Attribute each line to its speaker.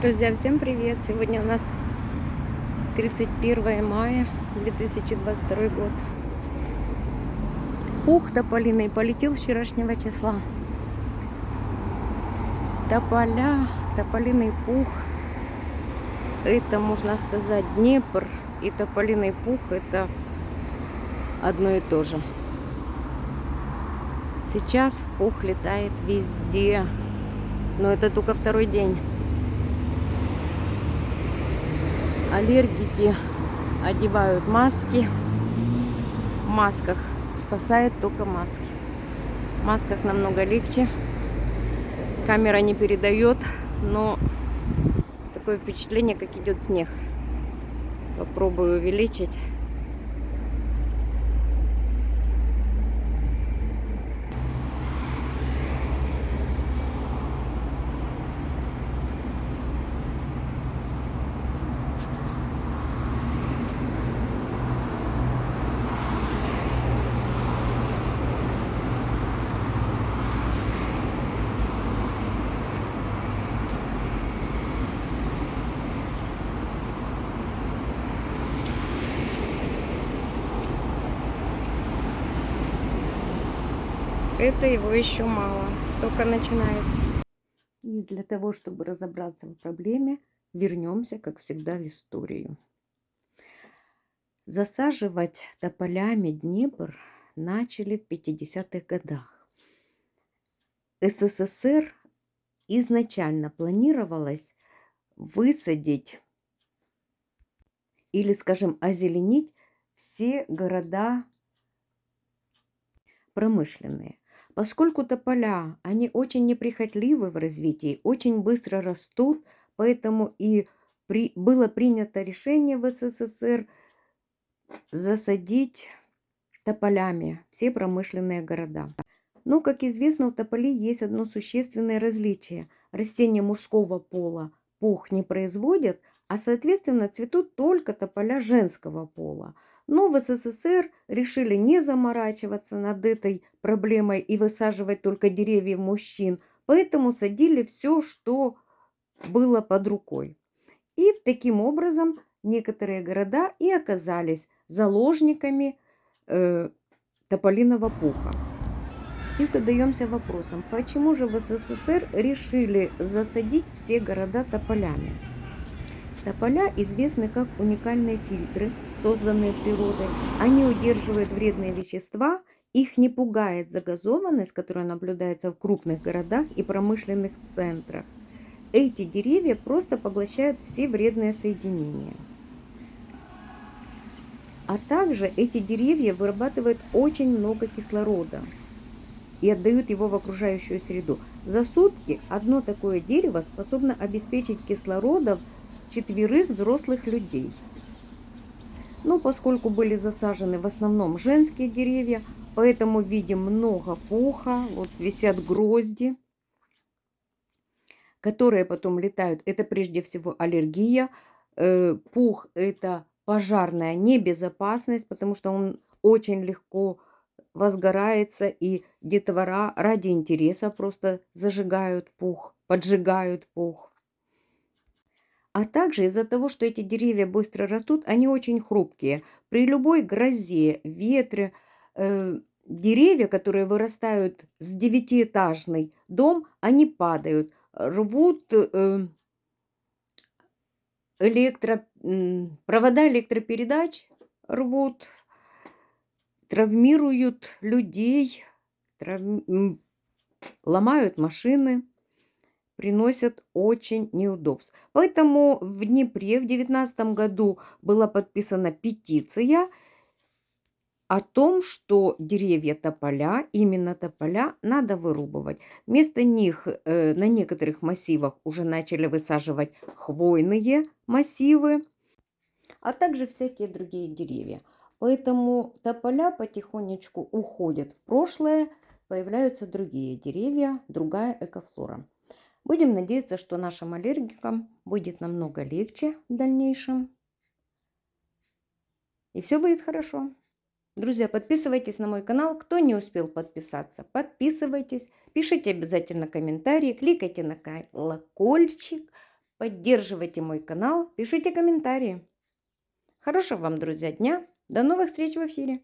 Speaker 1: Друзья, всем привет! Сегодня у нас 31 мая 2022 год. Пух тополиный полетел вчерашнего числа. Тополя, тополиный пух. Это, можно сказать, Днепр и тополиный пух. Это одно и то же. Сейчас пух летает везде. Но это только второй день. Аллергики одевают маски. В масках спасает только маски. В масках намного легче. Камера не передает, но такое впечатление, как идет снег. Попробую увеличить. Это его еще мало, только начинается. И для того, чтобы разобраться в проблеме, вернемся, как всегда, в историю. Засаживать тополями Днепр начали в 50-х годах. СССР изначально планировалось высадить или, скажем, озеленить все города промышленные. Поскольку тополя, они очень неприхотливы в развитии, очень быстро растут, поэтому и при, было принято решение в СССР засадить тополями все промышленные города. Но, как известно, у тополей есть одно существенное различие. Растения мужского пола пух не производят, а, соответственно, цветут только тополя женского пола. Но в СССР решили не заморачиваться над этой проблемой и высаживать только деревья мужчин, поэтому садили все, что было под рукой. И таким образом некоторые города и оказались заложниками э, тополиного пуха. И задаемся вопросом, почему же в СССР решили засадить все города тополями? Тополя известны как уникальные фильтры, созданные природой. Они удерживают вредные вещества, их не пугает загазованность, которая наблюдается в крупных городах и промышленных центрах. Эти деревья просто поглощают все вредные соединения. А также эти деревья вырабатывают очень много кислорода и отдают его в окружающую среду. За сутки одно такое дерево способно обеспечить кислородом четверых взрослых людей. Но поскольку были засажены в основном женские деревья, поэтому видим много пуха, вот висят грозди, которые потом летают. Это прежде всего аллергия. Э, пух – это пожарная небезопасность, потому что он очень легко возгорается, и детвора ради интереса просто зажигают пух, поджигают пух. А также из-за того, что эти деревья быстро растут, они очень хрупкие. При любой грозе, ветре, э, деревья, которые вырастают с девятиэтажный дом, они падают, рвут э, электро, провода электропередач, рвут, травмируют людей, трав... ломают машины приносят очень неудобств. Поэтому в Днепре в 2019 году была подписана петиция о том, что деревья тополя, именно тополя, надо вырубывать. Вместо них э, на некоторых массивах уже начали высаживать хвойные массивы, а также всякие другие деревья. Поэтому тополя потихонечку уходят в прошлое, появляются другие деревья, другая экофлора. Будем надеяться, что нашим аллергикам будет намного легче в дальнейшем. И все будет хорошо. Друзья, подписывайтесь на мой канал. Кто не успел подписаться, подписывайтесь. Пишите обязательно комментарии, кликайте на колокольчик. поддерживайте мой канал, пишите комментарии. Хорошего вам, друзья, дня. До новых встреч в эфире.